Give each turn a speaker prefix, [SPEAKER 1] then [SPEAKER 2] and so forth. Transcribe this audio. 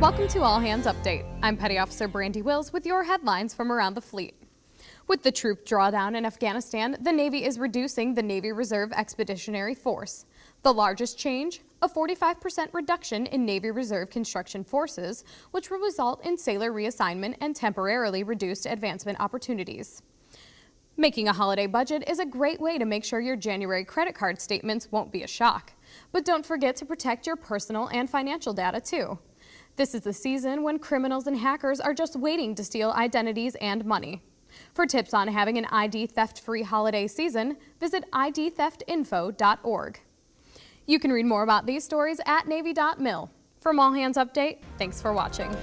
[SPEAKER 1] Welcome to All Hands Update. I'm Petty Officer Brandy Wills with your headlines from around the fleet. With the troop drawdown in Afghanistan, the Navy is reducing the Navy Reserve Expeditionary Force. The largest change? A 45% reduction in Navy Reserve construction forces, which will result in sailor reassignment and temporarily reduced advancement opportunities. Making a holiday budget is a great way to make sure your January credit card statements won't be a shock. But don't forget to protect your personal and financial data too. This is the season when criminals and hackers are just waiting to steal identities and money. For tips on having an ID theft-free holiday season, visit idtheftinfo.org. You can read more about these stories at Navy.mil. From All Hands Update, thanks for watching.